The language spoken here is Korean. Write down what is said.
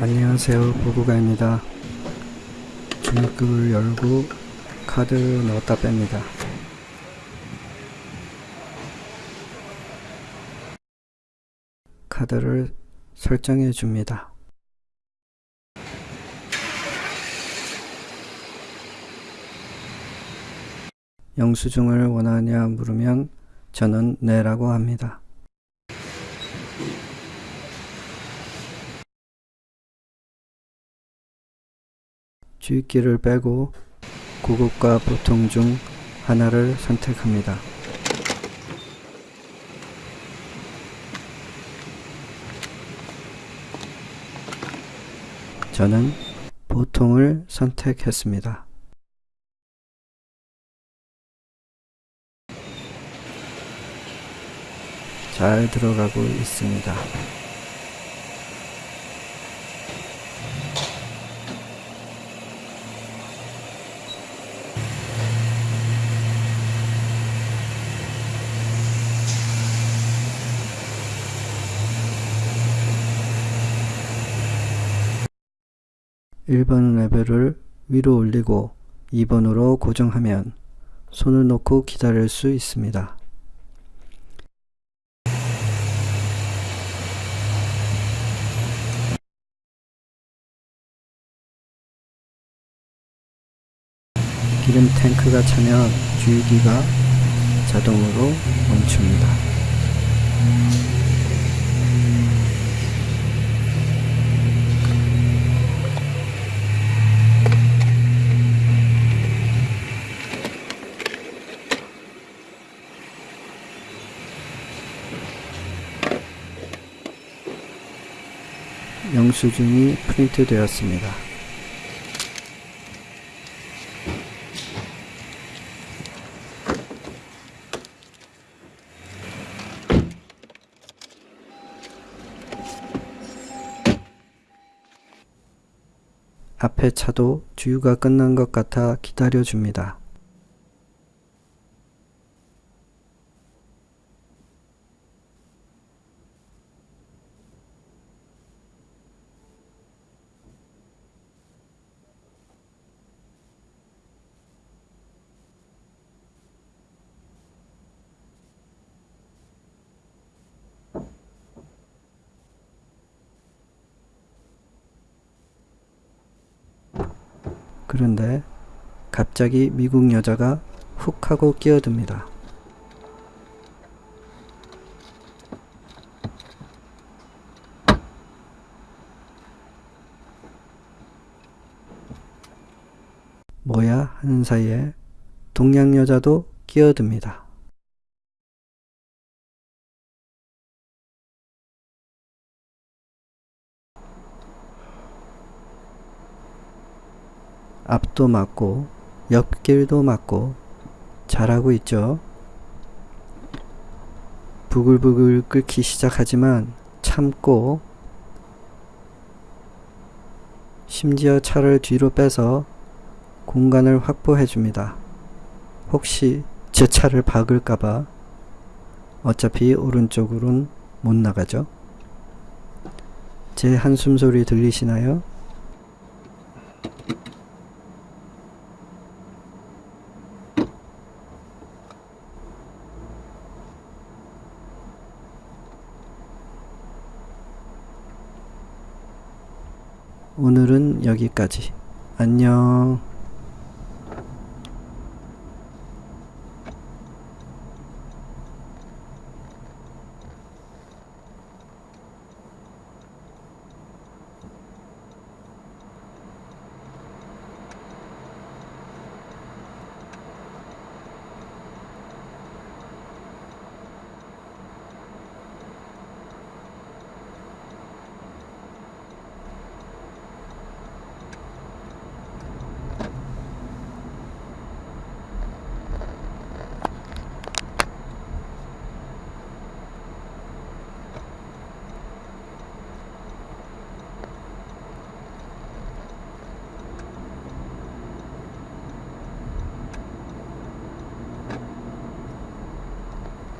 안녕하세요. 보구가입니다. 중립급을 열고 카드 넣었다 뺍니다. 카드를 설정해 줍니다. 영수증을 원하냐 물으면 저는 네라고 합니다 주입기를 빼고 고급과 보통 중 하나를 선택합니다. 저는 보통을 선택했습니다. 잘 들어가고 있습니다. 1번 레벨을 위로 올리고 2번으로 고정하면 손을 놓고 기다릴 수 있습니다. 기름 탱크가 차면 주유기가 자동으로 멈춥니다. 영수증이 프린트 되었습니다. 앞에 차도 주유가 끝난 것 같아 기다려줍니다. 그런데 갑자기 미국 여자가 훅 하고 끼어듭니다. 뭐야 하는 사이에 동양 여자도 끼어듭니다. 앞도 맞고 옆길도 맞고 잘하고 있죠. 부글부글 끓기 시작하지만 참고 심지어 차를 뒤로 빼서 공간을 확보해 줍니다. 혹시 제 차를 박을까봐 어차피 오른쪽으로는 못 나가죠. 제 한숨 소리 들리시나요? 오늘은 여기까지. 안녕.